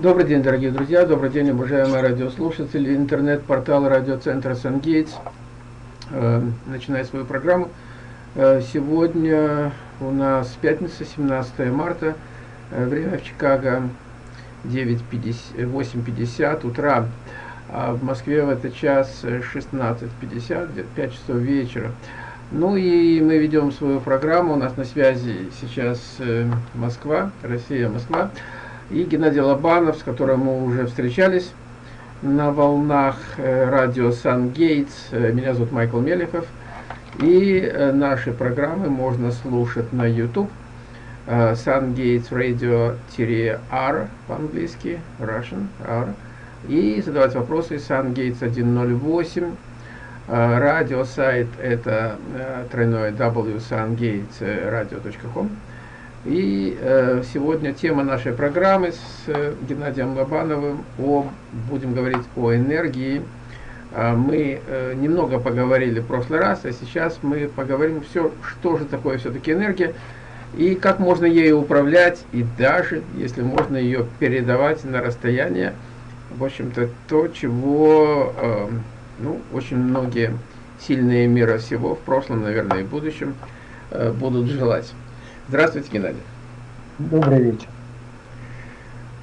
Добрый день, дорогие друзья, добрый день, уважаемые радиослушатели, интернет-портал радиоцентра «Сангейтс» э, начинает свою программу. Э, сегодня у нас пятница, 17 марта, э, время в Чикаго 8.50 утра, а в Москве в этот час 16.50, 5 часов вечера. Ну и мы ведем свою программу, у нас на связи сейчас Москва, Россия, Москва и Геннадий Лобанов, с которым мы уже встречались на волнах э, радио Сан Гейтс. Э, меня зовут Майкл Мелехов. И э, наши программы можно слушать на YouTube. Sun Gates Radio-R по-английски, Russian, R. И задавать вопросы Gates 108. Радиосайт это тройное w sungatesradio.com. И э, сегодня тема нашей программы с э, Геннадием Лобановым о, будем говорить о энергии. Э, мы э, немного поговорили в прошлый раз, а сейчас мы поговорим все, что же такое все-таки энергия и как можно ею управлять, и даже, если можно ее передавать на расстояние. В общем-то, то, чего э, ну, очень многие сильные мира всего в прошлом, наверное, и будущем э, будут желать. Здравствуйте, Геннадий. Добрый вечер.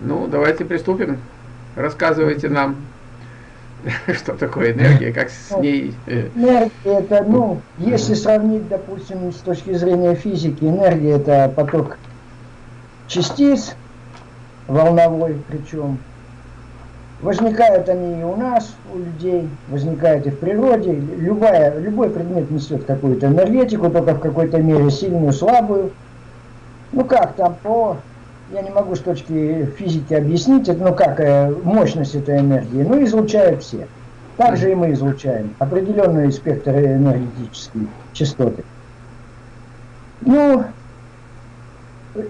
Ну, давайте приступим. Рассказывайте нам, что такое энергия, как с ну, ней... Э, энергия это, ну, если сравнить, допустим, с точки зрения физики, энергия это поток частиц, волновой причем. Возникают они и у нас, у людей, возникают и в природе. Любая, любой предмет несет какую-то энергетику, только в какой-то мере сильную, слабую. Ну как там по... Я не могу с точки физики объяснить, это, ну как, э, мощность этой энергии. Ну, излучают все. Также и мы излучаем определенные спектры энергетические частоты. Ну,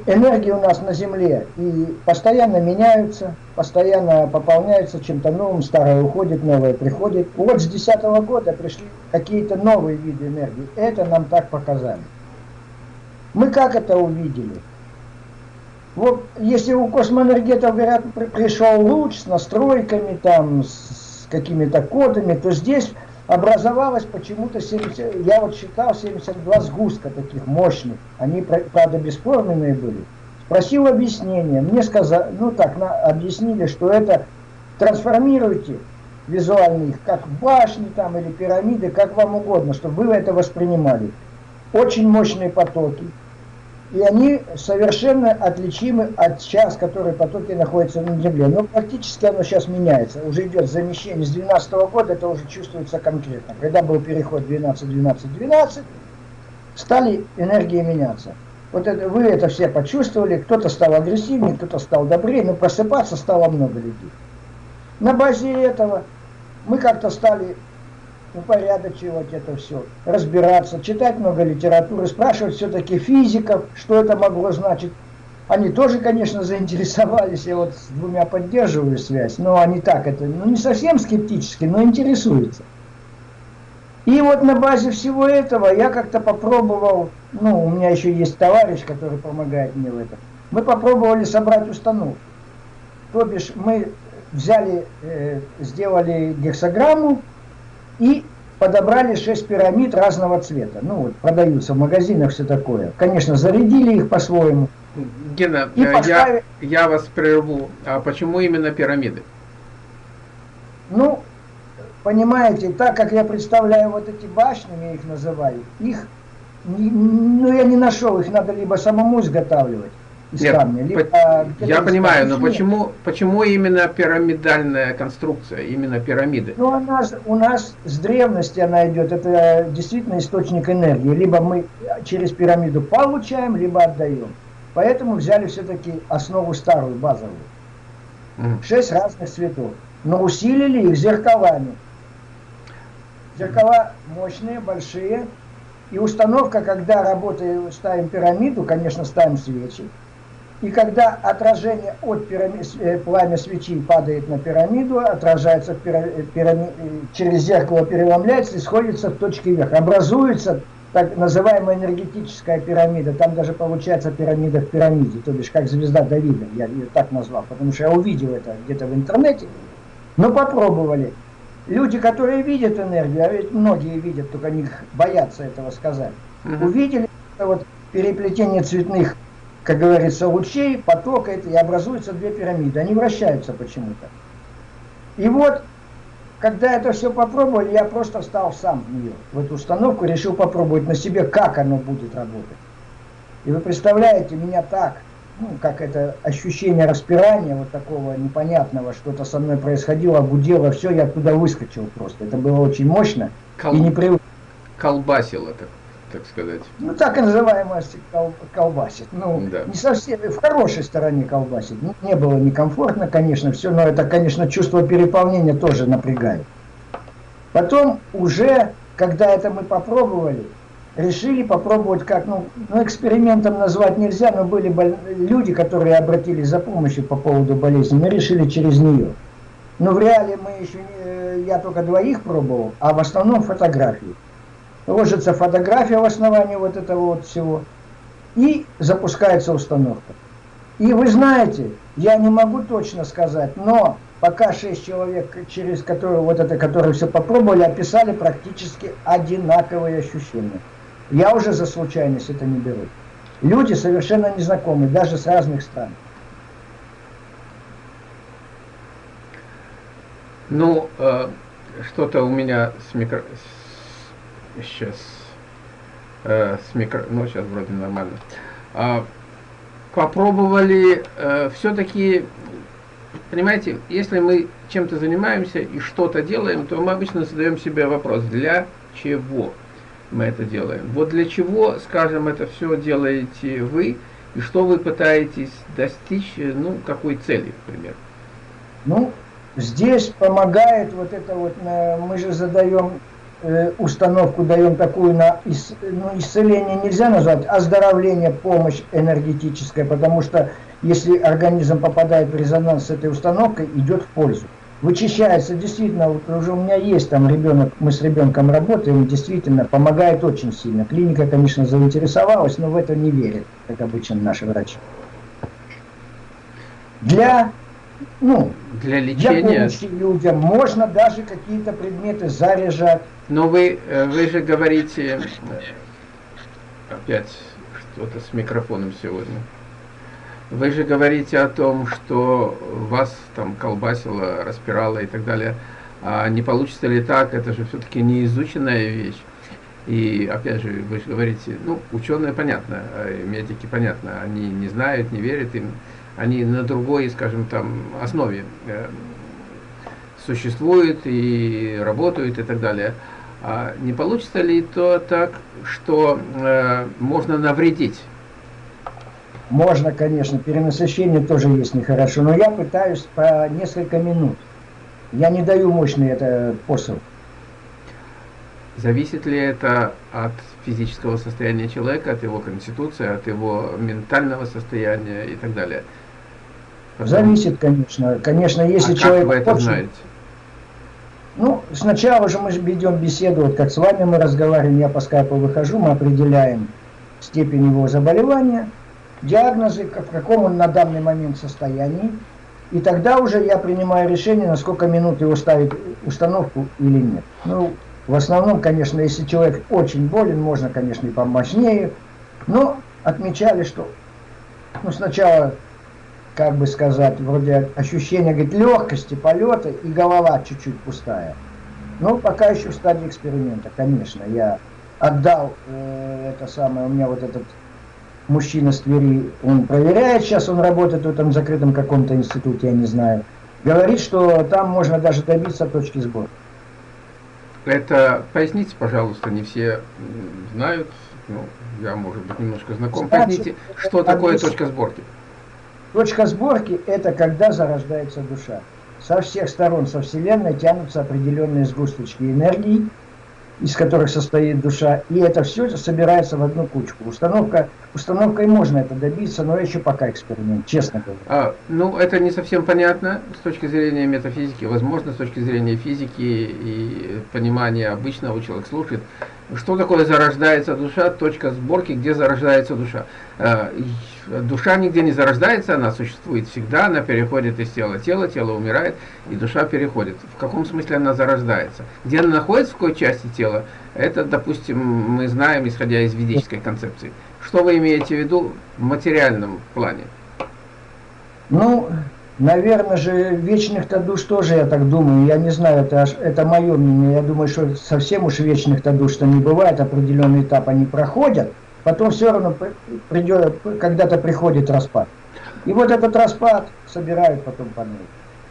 энергии у нас на Земле и постоянно меняются, постоянно пополняются чем-то новым, старое уходит, новое приходит. Вот с 2010 года пришли какие-то новые виды энергии. Это нам так показали. Мы как это увидели? Вот если у космоэнергетов говорят, пришел луч с настройками, там, с какими-то кодами, то здесь образовалось почему-то 70, я вот считал 72 сгустка таких мощных. Они, правда, бесформенные были. Спросил объяснение. Мне сказали, ну так, на, объяснили, что это трансформируйте визуально их, как башни там или пирамиды, как вам угодно, чтобы вы это воспринимали. Очень мощные потоки и они совершенно отличимы от сейчас, которые потоки находятся на Земле. Но практически оно сейчас меняется. Уже идет замещение с 2012 года, это уже чувствуется конкретно. Когда был переход 12-12-12, стали энергии меняться. Вот это, вы это все почувствовали, кто-то стал агрессивнее, кто-то стал добрее, но просыпаться стало много людей. На базе этого мы как-то стали упорядочивать это все, разбираться, читать много литературы, спрашивать все-таки физиков, что это могло значить. Они тоже, конечно, заинтересовались, я вот с двумя поддерживаю связь, но они так это, ну не совсем скептически, но интересуются. И вот на базе всего этого я как-то попробовал, ну у меня еще есть товарищ, который помогает мне в этом, мы попробовали собрать установку. То бишь мы взяли, э, сделали гексограмму, и подобрали 6 пирамид разного цвета. Ну вот, продаются в магазинах все такое. Конечно, зарядили их по-своему. Гена, и поставили... я, я вас прерву. А почему именно пирамиды? Ну, понимаете, так как я представляю вот эти башни, я их называю, их, ну я не нашел, их надо либо самому изготавливать, из Нет, камня. Либо, по, я понимаю, но почему, почему именно пирамидальная конструкция, именно пирамиды? Ну, она, у нас с древности она идет, это действительно источник энергии. Либо мы через пирамиду получаем, либо отдаем. Поэтому взяли все-таки основу старую, базовую. Mm. Шесть разных цветов. Но усилили их зеркалами. Зеркала мощные, большие. И установка, когда работаем, ставим пирамиду, конечно, ставим свечи. И когда отражение от пирамид, э, пламя свечи падает на пирамиду, отражается в пирамид, э, через зеркало, переломляется и сходится в точке вверх. Образуется так называемая энергетическая пирамида, там даже получается пирамида в пирамиде, то бишь как звезда Давида, я ее так назвал, потому что я увидел это где-то в интернете, но попробовали. Люди, которые видят энергию, а ведь многие видят, только они боятся этого сказать, угу. увидели это вот переплетение цветных, как говорится, лучей, потока, и образуются две пирамиды, они вращаются почему-то. И вот когда это все попробовали, я просто встал сам в нее, в эту установку, решил попробовать на себе, как оно будет работать. И вы представляете, меня так, ну, как это ощущение распирания, вот такого непонятного, что-то со мной происходило, гудело, все, я туда выскочил просто. Это было очень мощно Кол... и непривычно. Колбасило так так сказать. Ну, так и называемая кол колбасит. Ну, да. не совсем, в хорошей стороне колбасит. Не, не было некомфортно, конечно, все, но это, конечно, чувство переполнения тоже напрягает. Потом уже, когда это мы попробовали, решили попробовать как, ну, ну экспериментом назвать нельзя, но были боль... люди, которые обратились за помощью по поводу болезни, мы решили через нее. Но в реале мы еще не, я только двоих пробовал, а в основном фотографии ложится фотография в основании вот этого вот всего, и запускается установка. И вы знаете, я не могу точно сказать, но пока шесть человек, через которые вот это, которые все попробовали, описали практически одинаковые ощущения. Я уже за случайность это не беру. Люди совершенно незнакомые, даже с разных стран. Ну, э, что-то у меня с, микро сейчас э, с микро... Ну, сейчас вроде нормально. А, попробовали э, все-таки, понимаете, если мы чем-то занимаемся и что-то делаем, то мы обычно задаем себе вопрос, для чего мы это делаем. Вот для чего, скажем, это все делаете вы, и что вы пытаетесь достичь, ну, какой цели, например? Ну, здесь помогает вот это вот, э, мы же задаем Э, установку даем такую на ис, ну, исцеление нельзя назвать, оздоровление, помощь энергетическая, потому что если организм попадает в резонанс с этой установкой, идет в пользу. Вычищается действительно, вот уже у меня есть там ребенок, мы с ребенком работаем, действительно помогает очень сильно. Клиника, конечно, заинтересовалась, но в это не верит, как обычно наши врачи. Для ну, для лечения. Для помощи людям. Можно даже какие-то предметы заряжать. Но вы, э, вы же говорите, опять что-то с микрофоном сегодня. Вы же говорите о том, что вас там колбасило, распирало и так далее. А не получится ли так? Это же все-таки не изученная вещь. И опять же, вы же говорите, ну, ученые понятно, э, медики понятно, они не знают, не верят им они на другой, скажем, там основе э, существуют и работают и так далее. А не получится ли то так, что э, можно навредить? Можно, конечно, перенасыщение тоже есть нехорошо, но я пытаюсь по несколько минут. Я не даю мощный это посыл. Зависит ли это от физического состояния человека, от его конституции, от его ментального состояния и так далее? Зависит, конечно. Конечно, если а человек... Как вы это очень... знаете? Ну, сначала же мы ведем беседу, вот как с вами мы разговариваем, я по скайпу выхожу, мы определяем степень его заболевания, диагнозы, в каком он на данный момент состоянии, и тогда уже я принимаю решение, на сколько минут его ставить установку или нет. Ну, в основном, конечно, если человек очень болен, можно, конечно, и помощнее, но отмечали, что ну, сначала как бы сказать, вроде ощущение говорит, легкости полета и голова чуть-чуть пустая. Но пока еще в стадии эксперимента, конечно. Я отдал э, это самое, у меня вот этот мужчина с Твери, он проверяет, сейчас он работает в этом закрытом каком-то институте, я не знаю. Говорит, что там можно даже добиться точки сбора. Это поясните, пожалуйста, не все знают, ну, я, может быть, немножко знаком. Поясните, что такое точка сборки? Точка сборки – это когда зарождается душа. Со всех сторон, со Вселенной тянутся определенные сгусточки энергии, из которых состоит душа, и это все собирается в одну кучку. Установка, установкой можно это добиться, но еще пока эксперимент, честно говоря. А, ну, это не совсем понятно с точки зрения метафизики, возможно, с точки зрения физики и понимания обычного человека слушает. Что такое зарождается душа, точка сборки, где зарождается душа. Э, душа нигде не зарождается, она существует всегда, она переходит из тела тело, тело умирает, и душа переходит. В каком смысле она зарождается? Где она находится, в какой части тела, это, допустим, мы знаем, исходя из ведической концепции. Что вы имеете в виду в материальном плане? Ну, наверное же, вечных-то душ тоже, я так думаю, я не знаю, это, это мое мнение, я думаю, что совсем уж вечных-то душ-то не бывает, определенный этап они проходят, потом все равно придет, когда-то приходит распад. И вот этот распад собирают потом по новой.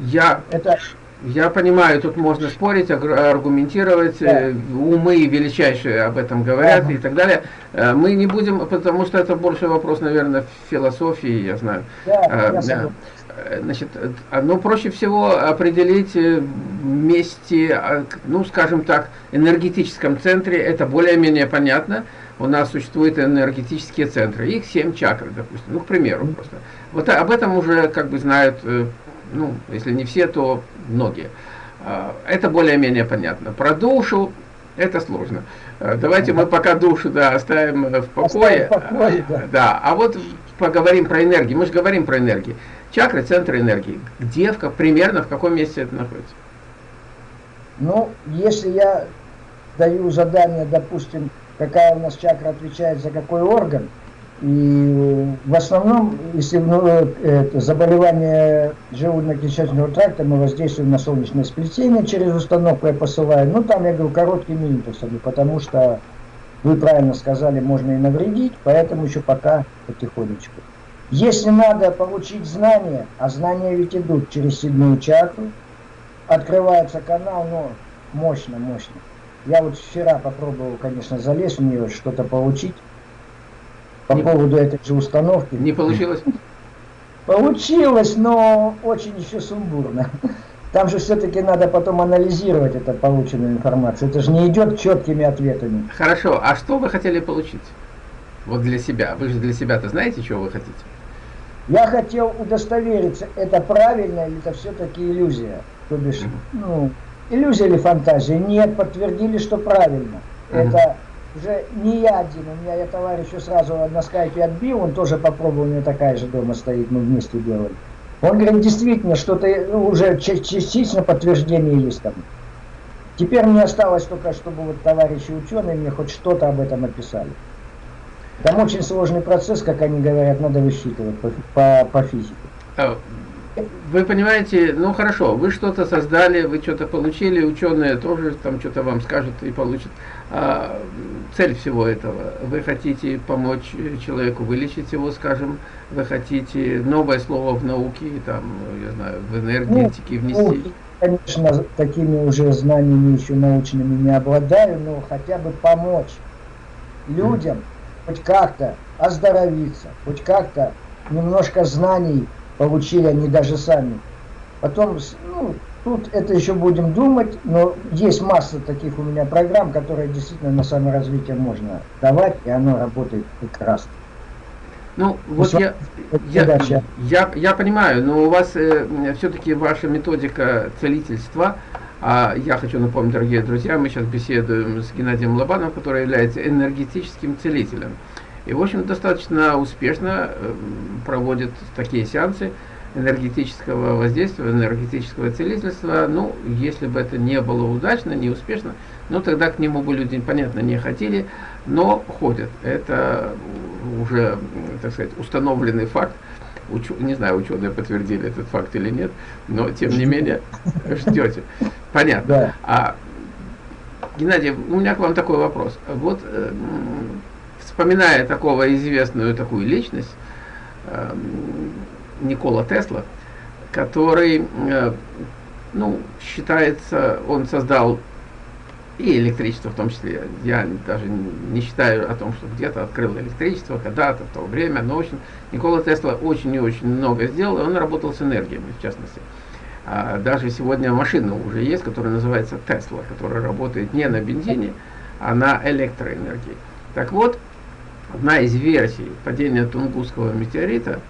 Я, это... я понимаю, тут можно спорить, аргументировать, да. Э, умы величайшие об этом говорят ага. и так далее. Э, мы не будем, потому что это больше вопрос, наверное, философии, я знаю. Да, а, я Значит, ну, проще всего определить вместе, ну, скажем так, энергетическом центре, это более-менее понятно у нас существуют энергетические центры, их семь чакр, допустим, ну, к примеру просто. Вот об этом уже как бы знают, э, ну, если не все, то многие. А, это более-менее понятно. Про душу это сложно. А, давайте мы пока душу да, оставим в покое. Оставим в покое да. да. А вот поговорим про энергию. Мы же говорим про энергию. Чакры – центр энергии. Где, в, примерно, в каком месте это находится? Ну, если я даю задание, допустим, какая у нас чакра отвечает за какой орган. И в основном, если ну, это заболевание желудочно-кишечного тракта, мы воздействуем на солнечное сплетение через установку, я посылаю. Ну, там, я говорю, короткими импульсами, потому что, вы правильно сказали, можно и навредить, поэтому еще пока потихонечку. Если надо получить знания, а знания ведь идут через седьмую чакру, открывается канал, но мощно, мощно. Я вот вчера попробовал, конечно, залезть в нее, что-то получить по поводу этой же установки. Не получилось? Получилось, но очень еще сумбурно. Там же все-таки надо потом анализировать эту полученную информацию. Это же не идет четкими ответами. Хорошо, а что вы хотели получить? Вот для себя. Вы же для себя-то знаете, чего вы хотите? Я хотел удостовериться, это правильно или это все-таки иллюзия. То бишь, угу. ну, иллюзия или фантазия? Нет, подтвердили, что правильно. Mm -hmm. Это уже не я один, у меня я товарищу сразу на скайпе отбил, он тоже попробовал, у меня такая же дома стоит, мы вместе делали. Он говорит, действительно, что-то ну, уже частично подтверждение есть там. Теперь мне осталось только, чтобы вот товарищи ученые мне хоть что-то об этом описали. Там очень сложный процесс, как они говорят, надо высчитывать по, по, по физике. А, вы понимаете, ну хорошо, вы что-то создали, вы что-то получили, ученые тоже там что-то вам скажут и получат. А цель всего этого, вы хотите помочь человеку вылечить его, скажем, вы хотите новое слово в науке, там, я знаю, в энергетике ну, внести. Ну, конечно, такими уже знаниями еще научными не обладаю, но хотя бы помочь людям mm. хоть как-то оздоровиться, хоть как-то немножко знаний получили они даже сами. Потом, ну, тут это еще будем думать, но есть масса таких у меня программ, которые действительно на саморазвитие можно давать, и оно работает прекрасно. Ну, вот я, я, я, я понимаю, но у вас э, все-таки ваша методика целительства, а я хочу напомнить, дорогие друзья, мы сейчас беседуем с Геннадием Лобановым, который является энергетическим целителем. И, в общем, достаточно успешно эм, проводит такие сеансы энергетического воздействия, энергетического целительства. Ну, если бы это не было удачно, не успешно, ну, тогда к нему бы люди, понятно, не хотели, но ходят. Это уже, так сказать, установленный факт. Уч... Не знаю, ученые подтвердили этот факт или нет, но, тем не менее, ждете. Понятно. А, Геннадий, у меня к вам такой вопрос. Вот эм, вспоминая такого известную такую личность, э, Никола Тесла, который, э, ну, считается, он создал и электричество в том числе. Я даже не считаю о том, что где-то открыл электричество, когда-то, в то время, но, в общем, Никола Тесла очень и очень много сделал, и он работал с энергиями, в частности. А даже сегодня машина уже есть, которая называется Тесла, которая работает не на бензине, а на электроэнергии. Так вот, одна из версий падения Тунгусского метеорита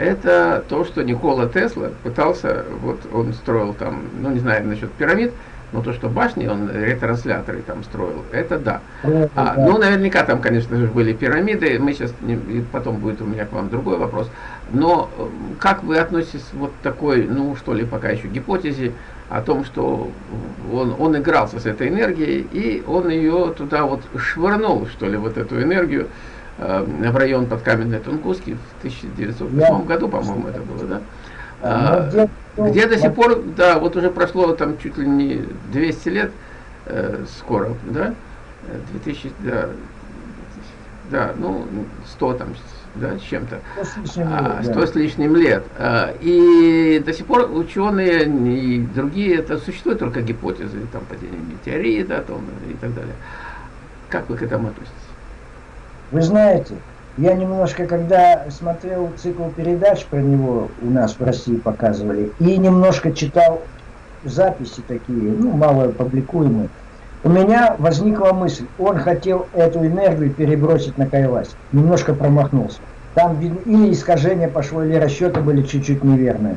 это то, что Никола Тесла пытался, вот он строил там, ну не знаю насчет пирамид, Но то, что башни, он ретрансляторы там строил, это да. А, ну, наверняка там, конечно же, были пирамиды. Мы сейчас, не, потом будет у меня к вам другой вопрос. Но э, как вы относитесь вот такой, ну, что ли, пока еще гипотезе о том, что он, он игрался с этой энергией, и он ее туда вот швырнул, что ли, вот эту энергию в район под Каменной Тунгуски в 1908 Я... году, по-моему, это было, да? А, где, где до сих пор, да, вот уже прошло там чуть ли не 200 лет, э, скоро, да, 2000, да, да, ну, 100 там, да, с чем-то, 100 с лишним, а, 100 да. с лишним лет. А, и до сих пор ученые и другие, это существуют только гипотезы, там, падение метеорита там, и так далее. Как вы к этому относитесь? Вы знаете, я немножко, когда смотрел цикл передач про него, у нас в России показывали, и немножко читал записи такие, ну, мало публикуемые, у меня возникла мысль, он хотел эту энергию перебросить на Кайлась, немножко промахнулся. Там или искажение пошло, или расчеты были чуть-чуть неверные.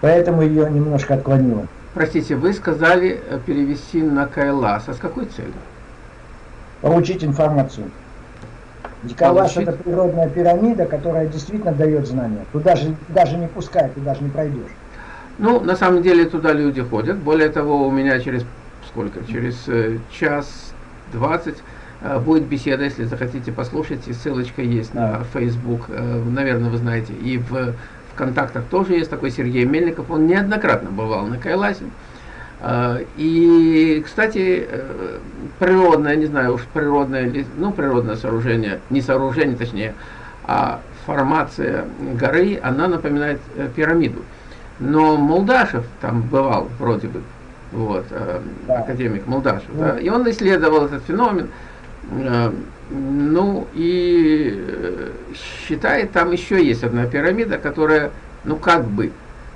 Поэтому ее немножко отклонило. Простите, вы сказали э, перевести на Кайлас. А с какой целью? Получить информацию. Диколас это природная пирамида, которая действительно дает знания. Туда же даже не пускай, ты даже не пройдешь. Ну, на самом деле туда люди ходят. Более того, у меня через сколько? Через э, час двадцать э, будет беседа, если захотите послушать, и ссылочка есть на Facebook, э, наверное, вы знаете, и в, в контактах тоже есть такой Сергей Мельников, он неоднократно бывал на Кайласе. А, и, кстати, э, природное, не знаю уж природное, ну, природное сооружение, не сооружение, точнее, а формация горы, она напоминает э, пирамиду. Но Молдашев там бывал, вроде бы, вот, э, да. академик Молдашев, да. да, и он исследовал этот феномен, ну, и считает, там еще есть одна пирамида, которая, ну, как бы,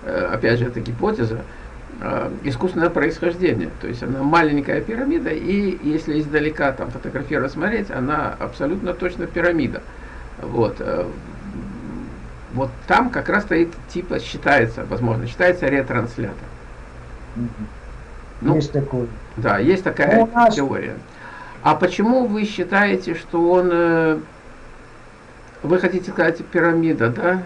опять же, это гипотеза, э, искусственное происхождение. То есть она маленькая пирамида, и если издалека там фотографировать, смотреть, она абсолютно точно пирамида. Вот. Э, вот там как раз стоит, типа, считается, возможно, считается ретранслятор. Ну, есть такой. Да, есть такая ну, нас... теория. А почему вы считаете, что он... Э, вы хотите сказать пирамида, да?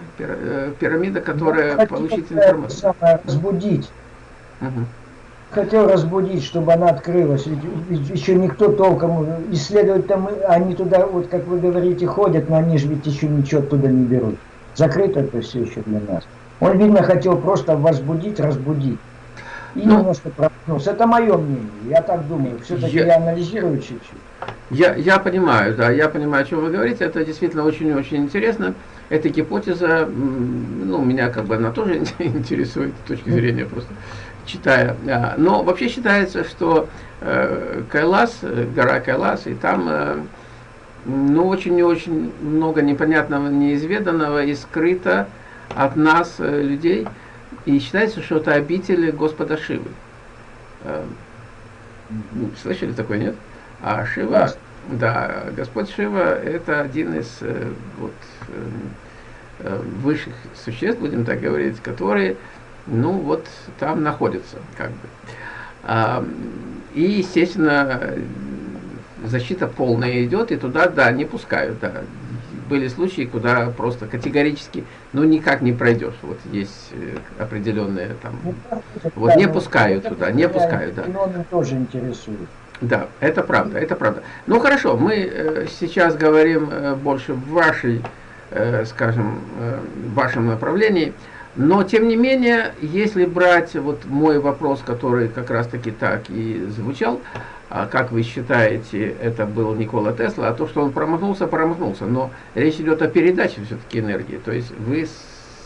Пирамида, которая ну, получит информацию. Разбудить Угу. Хотел разбудить, чтобы она открылась. Ведь, ведь еще никто толком исследовать там, они туда, вот как вы говорите, ходят, но они же ведь еще ничего туда не берут. Закрыто это все еще для нас. Он, видно, хотел просто возбудить, разбудить. И ну, немножко проснулся. Это мое мнение. Я так думаю. Все-таки я, я анализирую чуть-чуть. Я, я понимаю, да, я понимаю, о чем вы говорите. Это действительно очень-очень интересно. Эта гипотеза, ну, меня как бы она тоже интересует с точки зрения просто читая. А, но вообще считается, что э, Кайлас, гора Кайлас, и там э, ну, очень и очень много непонятного, неизведанного и скрыто от нас, э, людей. И считается, что это обитель Господа Шивы. Слышали такое, нет? А Шива, да, Господь Шива это один из вот, высших существ, будем так говорить, которые ну вот там находится как бы. А, и, естественно, защита полная идет, и туда, да, не пускают, да. Были случаи, куда просто категорически, ну, никак не пройдешь. Вот есть э, определенные там, ну, вот не пускают туда, не пускают, да. тоже интересует. Да, это правда, это правда. Ну, хорошо, мы э, сейчас говорим э, больше в вашей, скажем, в вашем направлении. Но, тем не менее, если брать вот мой вопрос, который как раз-таки так и звучал, а как вы считаете, это был Никола Тесла, а то, что он промахнулся, промахнулся. Но речь идет о передаче все-таки энергии. То есть вы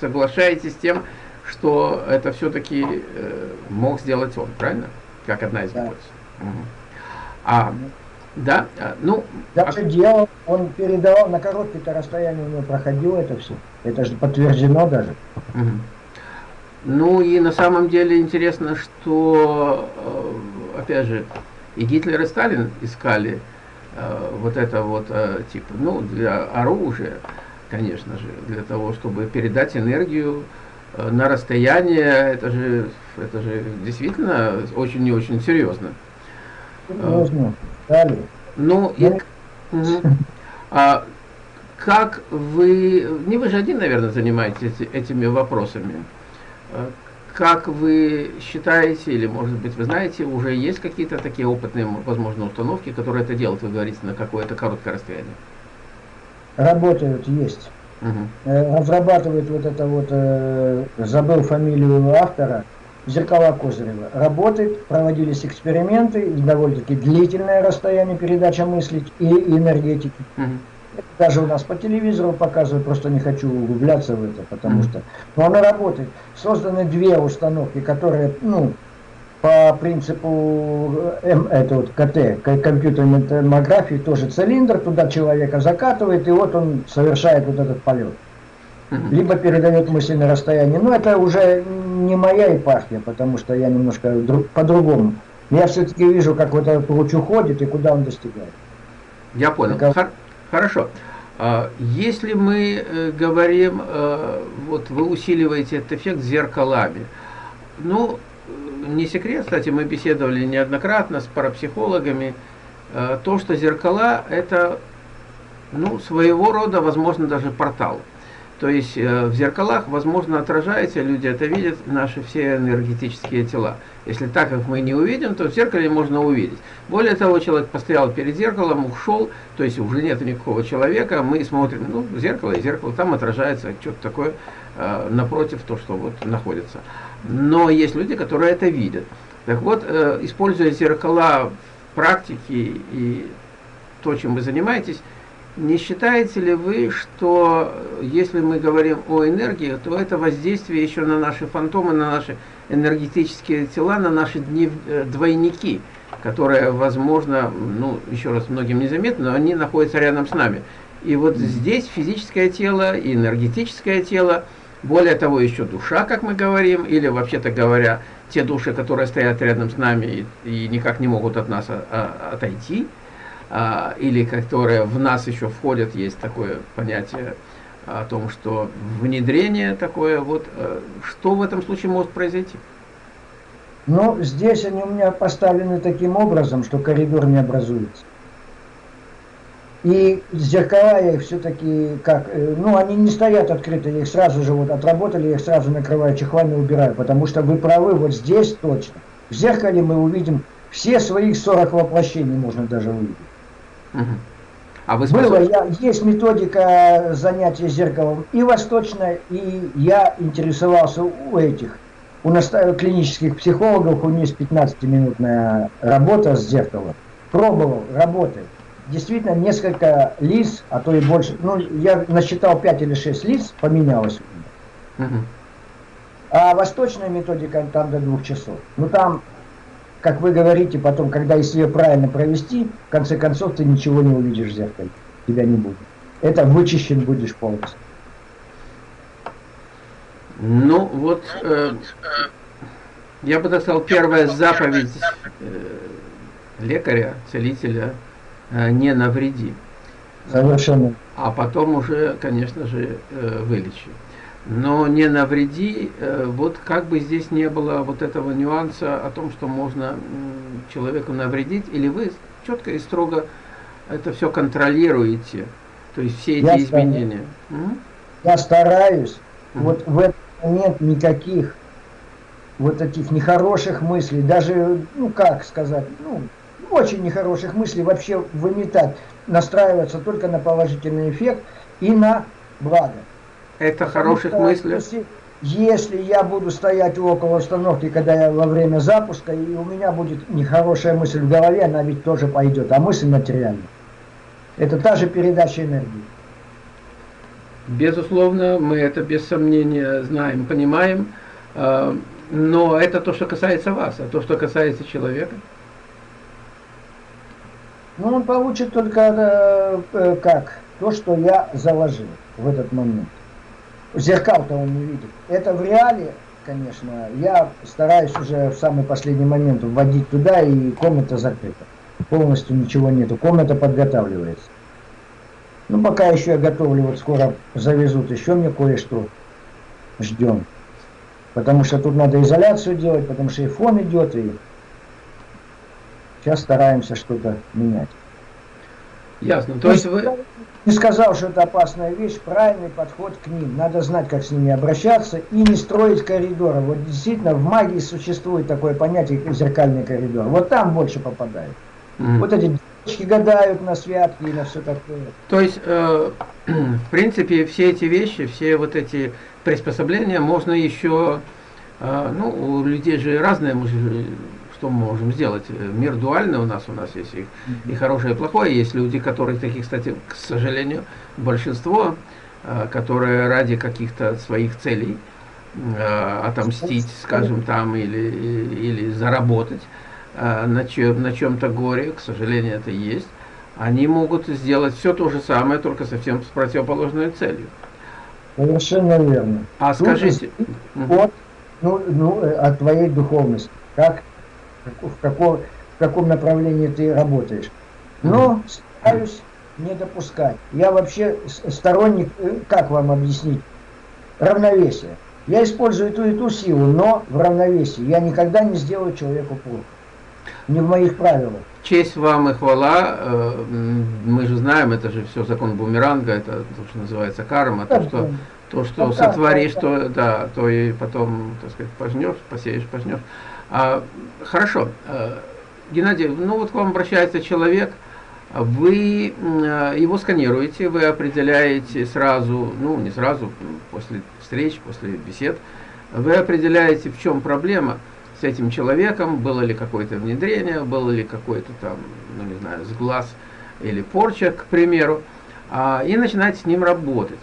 соглашаетесь с тем, что это все-таки э, мог сделать он, правильно? Как одна из гипотез. Да. Угу. А, да, а, ну... Даже а... делал, он передавал, на короткое расстояние у него проходило это все. Это же подтверждено даже. Угу. Ну и на самом деле интересно, что, э, опять же, и Гитлер, и Сталин искали э, вот это вот, э, типа, ну, для оружия, конечно же, для того, чтобы передать энергию э, на расстояние, это же, это же действительно очень и очень серьезно. Серьезно. Далее. Ну, и, угу. а, как вы, не вы же один, наверное, занимаетесь этими вопросами, а, как вы считаете, или может быть вы знаете, уже есть какие-то такие опытные, возможно, установки, которые это делают, вы говорите, на какое-то короткое расстояние? Работают, есть. Угу. Разрабатывает вот это вот, э, забыл фамилию автора, Зеркала Козырева. Работает, проводились эксперименты, довольно-таки длительное расстояние передача мысли и энергетики. Угу. Даже у нас по телевизору показывают, просто не хочу углубляться в это, потому что... Но она работает. Созданы две установки, которые, ну, по принципу М, это вот КТ, компьютерной томографии, тоже цилиндр, туда человека закатывает, и вот он совершает вот этот полет. Либо передает мысли на расстояние. Но это уже не моя епархия, потому что я немножко по-другому. Я все-таки вижу, как вот этот луч уходит и куда он достигает. Я понял. Так, Хорошо. А, если мы э, говорим, э, вот вы усиливаете этот эффект зеркалами, ну, не секрет, кстати, мы беседовали неоднократно с парапсихологами, э, то, что зеркала это, ну, своего рода, возможно, даже портал. То есть э, в зеркалах, возможно, отражается, люди это видят, наши все энергетические тела. Если так, как мы не увидим, то в зеркале можно увидеть. Более того, человек постоял перед зеркалом, ушел, то есть уже нет никакого человека, мы смотрим, ну, зеркало и зеркало, там отражается что-то такое э, напротив, то, что вот находится. Но есть люди, которые это видят. Так вот, э, используя зеркала в практике и то, чем вы занимаетесь, не считаете ли вы, что э, если мы говорим о энергии, то это воздействие еще на наши фантомы, на наши энергетические тела, на наши дни, э, двойники, которые, возможно, ну, еще раз, многим незаметны, но они находятся рядом с нами. И вот здесь физическое тело и энергетическое тело, более того, еще душа, как мы говорим, или, вообще-то говоря, те души, которые стоят рядом с нами и, и никак не могут от нас а, а, отойти – а, или которые в нас еще входят, есть такое понятие о том, что внедрение такое, вот э, что в этом случае может произойти? Ну, здесь они у меня поставлены таким образом, что коридор не образуется. И зеркала их все-таки как, э, ну они не стоят открыто, их сразу же вот отработали, их сразу накрываю чехлами убираю, потому что вы правы, вот здесь точно. В зеркале мы увидим все своих 40 воплощений, можно даже увидеть. А вы Было, я, есть методика занятия зеркалом и восточная, и я интересовался у этих, у клинических психологов, у них есть 15-минутная работа с зеркалом. Пробовал, работает. Действительно, несколько лиц, а то и больше, ну, я насчитал 5 или 6 лиц, поменялось. Угу. А восточная методика там до двух часов. Ну, там как вы говорите, потом, когда если ее правильно провести, в конце концов ты ничего не увидишь в зеркале. Тебя не будет. Это вычищен будешь полностью. Ну, вот, э, я бы сказал, первая заповедь э, лекаря, целителя, э, не навреди. Совершенно. А потом уже, конечно же, э, вылечи но не навреди, э, вот как бы здесь не было вот этого нюанса о том, что можно человеку навредить, или вы четко и строго это все контролируете, то есть все эти я изменения. Стараюсь. Я стараюсь, угу. вот в этот момент никаких вот таких нехороших мыслей, даже, ну как сказать, ну, очень нехороших мыслей вообще выметать, настраиваться только на положительный эффект и на благо. Это хороших мыслей. Если, если я буду стоять около установки, когда я во время запуска, и у меня будет нехорошая мысль в голове, она ведь тоже пойдет, а мысль материальная. Это та же передача энергии. Безусловно, мы это без сомнения знаем, понимаем, а, но это то, что касается вас, а то, что касается человека. Ну, он получит только э, э, как? То, что я заложил в этот момент зеркал-то он не видит. Это в реале, конечно, я стараюсь уже в самый последний момент вводить туда, и комната закрыта. Полностью ничего нету, комната подготавливается. Ну, пока еще я готовлю, вот скоро завезут еще мне кое-что. Ждем. Потому что тут надо изоляцию делать, потому что и фон идет, и сейчас стараемся что-то менять. Ясно. То есть вы... Не сказал, что это опасная вещь, правильный подход к ним. Надо знать, как с ними обращаться и не строить коридоры. Вот действительно в магии существует такое понятие, как зеркальный коридор. Вот там больше попадает. Mm. Вот эти девочки гадают на святки и на все такое. То есть, э, в принципе, все эти вещи, все вот эти приспособления можно еще... Э, ну, у людей же разные, что мы можем сделать? Мир дуальный у нас, у нас есть и, и хорошее, и плохое. Есть люди, которые такие, кстати, к сожалению, большинство, э, которые ради каких-то своих целей э, отомстить, скажем, там, или, или заработать э, на, чем, на чем-то горе, к сожалению, это есть, они могут сделать все то же самое, только совсем с противоположной целью. Совершенно верно. А Тут скажите... Вот, ну, ну, от твоей духовности. Как в каком, в каком направлении ты работаешь. Но стараюсь не допускать. Я вообще сторонник, э, как вам объяснить, равновесия. Я использую ту и ту силу, но в равновесии. Я никогда не сделаю человеку плохо. Не в моих правилах. Честь вам и хвала. Э, мы же знаем, это же все закон бумеранга, это то, что называется карма, то, что, то, что сотворишь, то, да, то и потом, так сказать, пожнешь, посеешь, пожнешь. А, хорошо. А, Геннадий, ну вот к вам обращается человек, вы а, его сканируете, вы определяете сразу, ну не сразу, после встреч, после бесед, вы определяете, в чем проблема с этим человеком, было ли какое-то внедрение, было ли какой-то там, ну не знаю, сглаз или порча, к примеру, и начинаете с ним работать.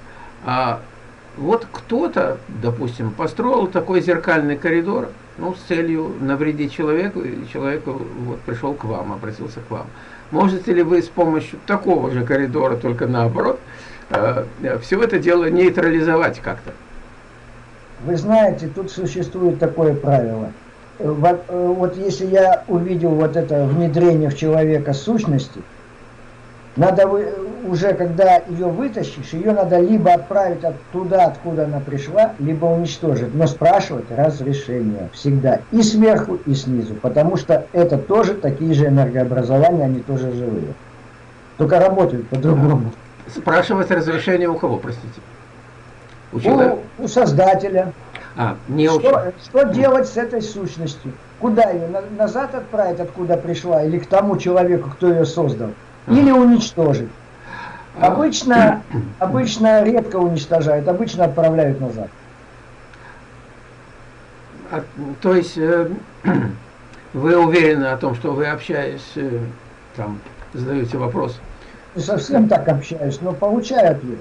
Вот кто-то, допустим, построил такой зеркальный коридор, ну, с целью навредить человеку, и человек вот, пришел к вам, обратился к вам. Можете ли вы с помощью такого же коридора, только наоборот, э, все это дело нейтрализовать как-то? Вы знаете, тут существует такое правило. Вот, э, вот если я увидел вот это внедрение в человека сущности, надо вы, уже, когда ее вытащишь, ее надо либо отправить туда, откуда она пришла, либо уничтожить. Но спрашивать разрешение всегда. И сверху, и снизу. Потому что это тоже такие же энергообразования, они тоже живые. Только работают по-другому. Спрашивать разрешение у кого, простите? У, у, у создателя. А, не что, что делать с этой сущностью? Куда ее? На, назад отправить, откуда пришла? Или к тому человеку, кто ее создал? Или уничтожить? Обычно, обычно редко уничтожают, обычно отправляют назад. А, то есть э, вы уверены о том, что вы общаясь, э, там, задаете вопрос? Не совсем так общаюсь, но получаю ответ.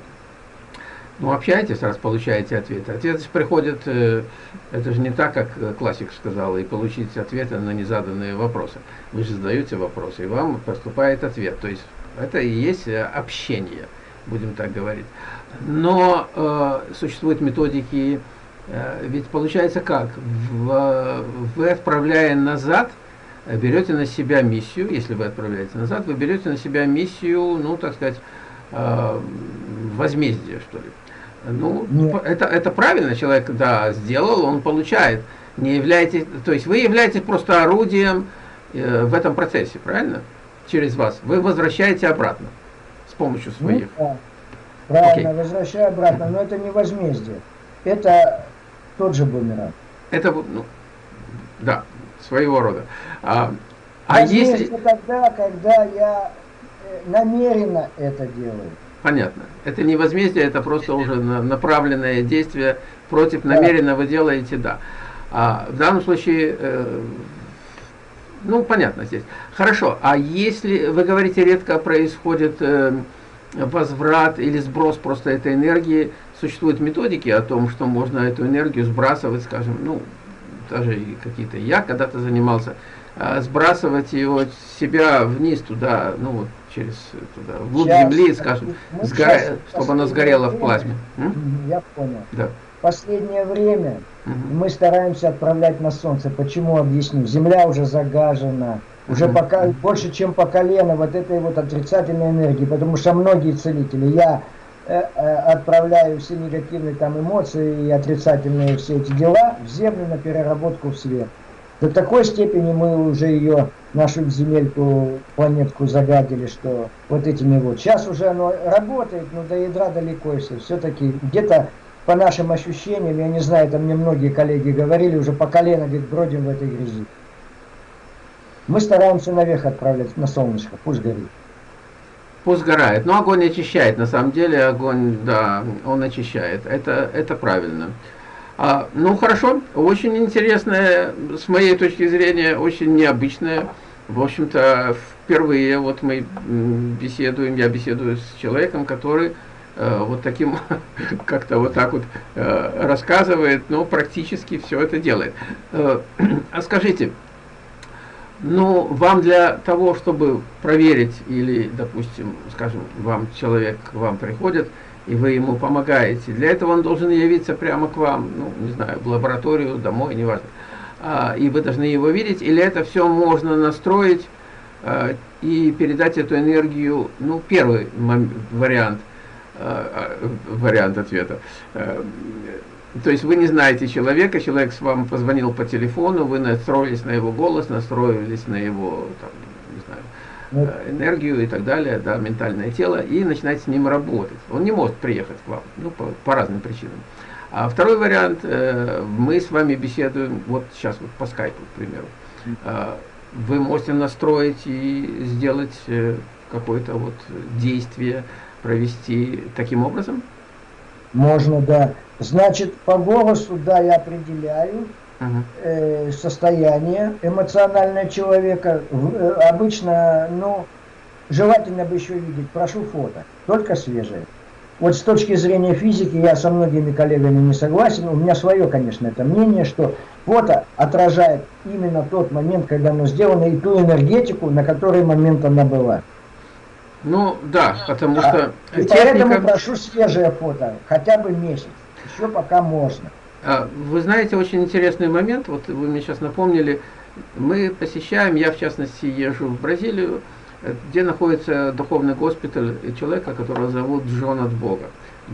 Ну, общаетесь, раз получаете ответ. Ответ приходит, э, это же не так, как классик сказал, и получить ответы на незаданные вопросы. Вы же задаете вопросы, и вам поступает ответ. То есть это и есть э, общение, будем так говорить. Но э, существуют методики, э, ведь получается как? В, вы отправляя назад, берете на себя миссию, если вы отправляете назад, вы берете на себя миссию, ну, так сказать, э, возмездия, что ли. Ну, это, это правильно, человек, да, сделал, он получает. Не являетесь, то есть вы являетесь просто орудием э, в этом процессе, правильно? Через вас, вы возвращаете обратно с помощью ну своих. Ну, да. Правильно, okay. возвращаю обратно, но это не возмездие. Это тот же бумеранг. Это, ну, да, своего рода. А, а если... тогда, когда я э, намеренно это делаю. Понятно. Это не возмездие, это просто уже направленное действие против намеренно вы делаете, да. А в данном случае э, ну, понятно здесь. Хорошо, а если, вы говорите, редко происходит э, возврат или сброс просто этой энергии, существуют методики о том, что можно эту энергию сбрасывать, скажем, ну, даже какие-то, я когда-то занимался, э, сбрасывать его себя вниз туда, ну, вот, через туда, вглубь сейчас, земли, скажем, сгоря, чтобы оно сгорело в плазме. Я понял. Да. Последнее время мы стараемся отправлять на Солнце. Почему объясню? Земля уже загажена. Уже пока, больше, чем по колено вот этой вот отрицательной энергии. Потому что многие целители, я э, э, отправляю все негативные там эмоции и отрицательные все эти дела в землю на переработку в свет. До такой степени мы уже ее, нашу земельку, планетку загадили, что вот этими вот. Сейчас уже оно работает, но до ядра далеко все. Все-таки где-то по нашим ощущениям, я не знаю, это мне многие коллеги говорили, уже по колено, говорит, бродим в этой грязи. Мы стараемся наверх отправлять на солнышко, пусть горит. Пусть сгорает. Но огонь очищает. На самом деле огонь, да, он очищает. Это, это правильно. А, ну хорошо, очень интересная, с моей точки зрения, очень необычная. В общем-то, впервые вот мы беседуем, я беседую с человеком, который вот таким, как-то вот так вот э, рассказывает, но практически все это делает. Э, а скажите, ну, вам для того, чтобы проверить, или, допустим, скажем, вам человек к вам приходит, и вы ему помогаете, для этого он должен явиться прямо к вам, ну, не знаю, в лабораторию, домой, неважно. А, и вы должны его видеть, или это все можно настроить и передать эту энергию, ну, первый вариант, вариант ответа. А, то есть вы не знаете человека, человек с вами позвонил по телефону, вы настроились на его голос, настроились на его там, не знаю, ну. э, энергию и так далее, да, ментальное тело, и начинаете с ним работать. Он не может приехать к вам, ну, по, по разным причинам. А второй вариант, э, мы с вами беседуем, вот сейчас вот по скайпу, к примеру. Э, вы можете настроить и сделать э, какое-то вот действие, провести таким образом? Можно, да. Значит, по голосу, да, я определяю э, состояние эмоционального человека. Э, обычно, ну, желательно бы еще видеть, прошу фото, только свежее. Вот с точки зрения физики я со многими коллегами не согласен. У меня свое, конечно, это мнение, что фото отражает именно тот момент, когда оно сделано, и ту энергетику, на который момент она была. Ну да, потому что а, техника... поэтому прошу свежее фото, хотя бы месяц. Еще пока можно. А, вы знаете, очень интересный момент, вот вы мне сейчас напомнили, мы посещаем, я в частности езжу в Бразилию, где находится духовный госпиталь человека, которого зовут Джон от Бога,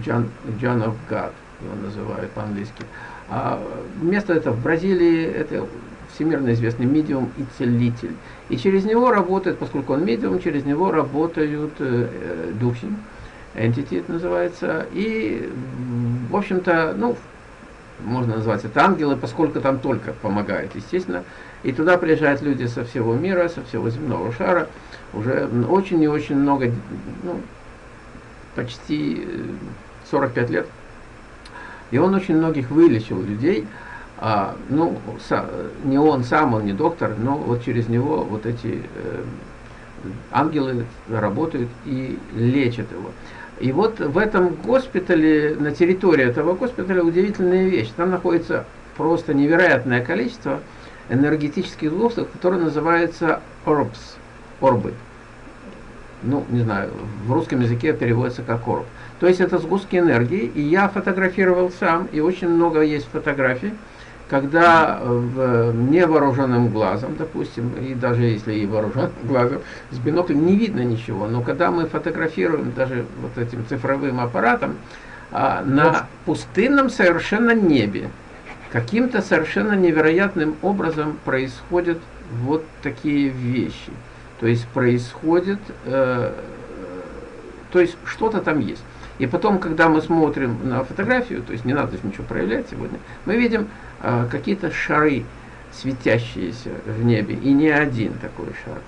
John, John of God, его называют по-английски. А место это в Бразилии, это всемирно известный медиум и целитель. И через него работает, поскольку он медиум, через него работают э, э духи, entity называется, и, в общем-то, ну, можно назвать это ангелы, поскольку там только помогают, естественно. И туда приезжают люди со всего мира, со всего земного шара, уже очень и очень много, ну, почти 45 лет. И он очень многих вылечил людей, а, ну, са, не он сам, он не доктор, но вот через него вот эти э, ангелы работают и лечат его. И вот в этом госпитале, на территории этого госпиталя удивительная вещь. Там находится просто невероятное количество энергетических сгустков, которые называются orbs, орбы. Ну, не знаю, в русском языке переводится как орб. То есть это сгустки энергии, и я фотографировал сам, и очень много есть фотографий, когда в невооруженным глазом, допустим, и даже если и вооруженным глазом, с биноклем не видно ничего, но когда мы фотографируем даже вот этим цифровым аппаратом а, на пустынном совершенно небе, каким-то совершенно невероятным образом происходят вот такие вещи. То есть происходит, э, то есть что-то там есть. И потом, когда мы смотрим на фотографию, то есть не надо ничего проявлять сегодня, мы видим э, какие-то шары, светящиеся в небе, и не один такой шар.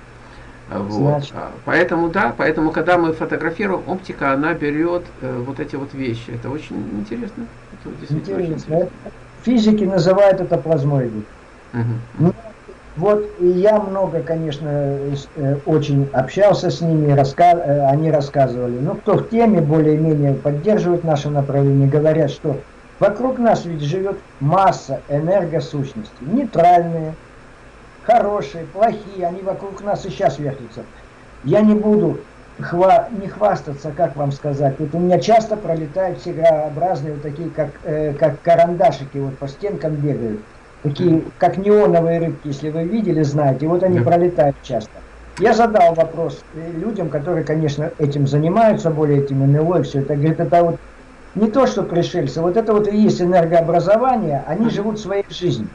Вот. Значит. А, поэтому, да, поэтому, когда мы фотографируем, оптика, она берет э, вот эти вот вещи. Это очень интересно. Это интересно. интересно. Физики называют это плазмоидой. Угу. Вот и я много, конечно, э, очень общался с ними, раска... Э, они рассказывали. Но кто в теме более-менее поддерживает наше направление, говорят, что вокруг нас ведь живет масса энергосущностей, нейтральные, хорошие, плохие, они вокруг нас и сейчас вертятся. Я не буду хва... не хвастаться, как вам сказать. Вот у меня часто пролетают всегообразные, вот такие, как, э, как карандашики, вот по стенкам бегают такие, как неоновые рыбки, если вы видели, знаете, вот они да. пролетают часто. Я задал вопрос людям, которые, конечно, этим занимаются, более этим НЛО и все это. Говорит, это вот не то, что пришельцы, вот это вот и есть энергообразование, они живут своей жизнью.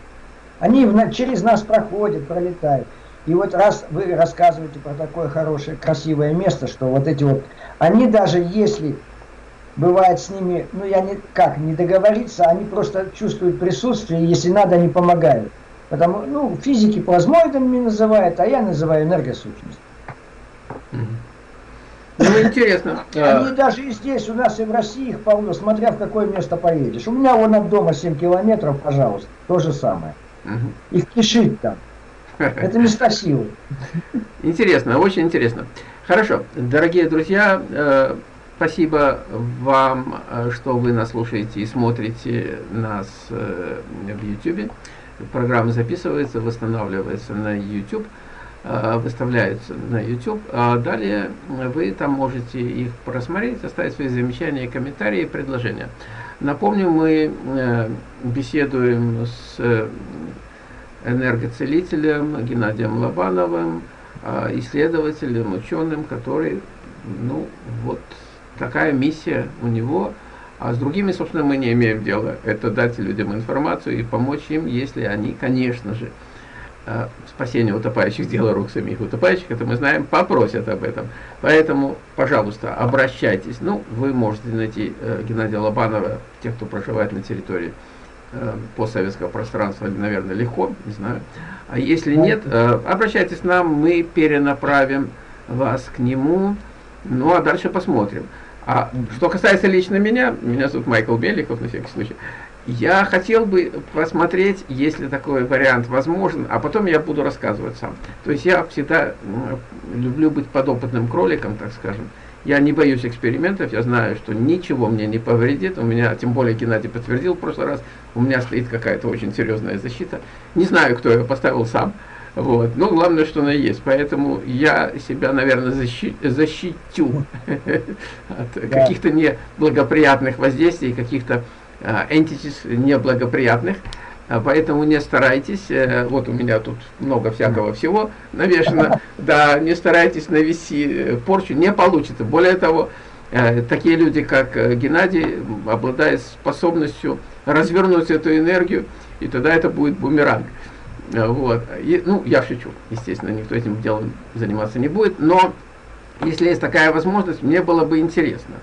Они через нас проходят, пролетают. И вот раз вы рассказываете про такое хорошее, красивое место, что вот эти вот, они даже если бывает с ними, ну я не, как, не договориться, они просто чувствуют присутствие, если надо, они помогают. Потому, ну, физики плазмоидами называют, а я называю энергосущность. Ну, интересно. Они даже и здесь, у нас и в России их полно, смотря в какое место поедешь. У меня вон от дома 7 километров, пожалуйста, то же самое. Их кишит там. Это места силы. Интересно, очень интересно. Хорошо, дорогие друзья, э, спасибо вам, э, что вы нас слушаете и смотрите нас э, в YouTube. Программа записывается, восстанавливается на YouTube, выставляется на YouTube. А далее вы там можете их просмотреть, оставить свои замечания, комментарии предложения. Напомню, мы беседуем с энергоцелителем Геннадием Лобановым, а, исследователем, ученым, который, ну, вот такая миссия у него. А с другими, собственно, мы не имеем дела. Это дать людям информацию и помочь им, если они, конечно же, а, спасение утопающих, дело рук самих утопающих, это мы знаем, попросят об этом. Поэтому, пожалуйста, обращайтесь. Ну, вы можете найти э, Геннадия Лобанова, тех, кто проживает на территории Э, постсоветского пространства, наверное, легко, не знаю. А если нет, э, обращайтесь к нам, мы перенаправим вас к нему, ну а дальше посмотрим. А что касается лично меня, меня зовут Майкл Беликов, на всякий случай, я хотел бы посмотреть, если такой вариант возможен, а потом я буду рассказывать сам. То есть я всегда люблю быть подопытным кроликом, так скажем. Я не боюсь экспериментов, я знаю, что ничего мне не повредит. У меня, тем более Геннадий подтвердил в прошлый раз, у меня стоит какая-то очень серьезная защита. Не знаю, кто ее поставил сам. Вот. Но главное, что она есть. Поэтому я себя, наверное, защи защитю от каких-то неблагоприятных воздействий, каких-то entities неблагоприятных. А поэтому не старайтесь, э, вот у меня тут много всякого всего навешено, да, не старайтесь навести э, порчу, не получится. Более того, э, такие люди, как Геннадий, обладают способностью развернуть эту энергию, и тогда это будет бумеранг. Вот. И, ну, я шучу, естественно, никто этим делом заниматься не будет, но если есть такая возможность, мне было бы интересно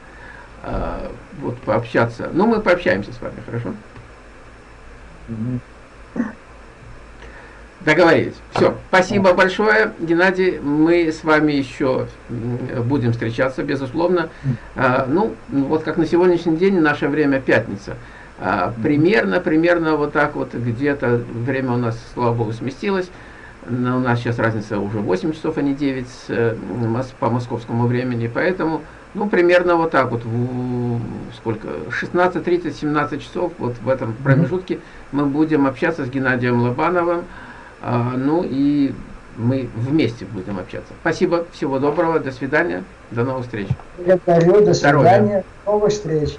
вот пообщаться. Ну, мы пообщаемся с вами, хорошо? Договорились. Все. Спасибо большое, Геннадий. Мы с вами еще будем встречаться, безусловно. А, ну, вот как на сегодняшний день, наше время пятница. А, примерно, примерно вот так вот где-то время у нас, слава богу, сместилось. Но у нас сейчас разница уже 8 часов, а не 9 э, по московскому времени. Поэтому ну, примерно вот так вот, в, сколько, 16-30-17 часов, вот в этом промежутке мы будем общаться с Геннадием Лобановым, а, ну и мы вместе будем общаться. Спасибо, всего доброго, до свидания, до новых встреч. Благодарю, до свидания, Здоровья. новых встреч.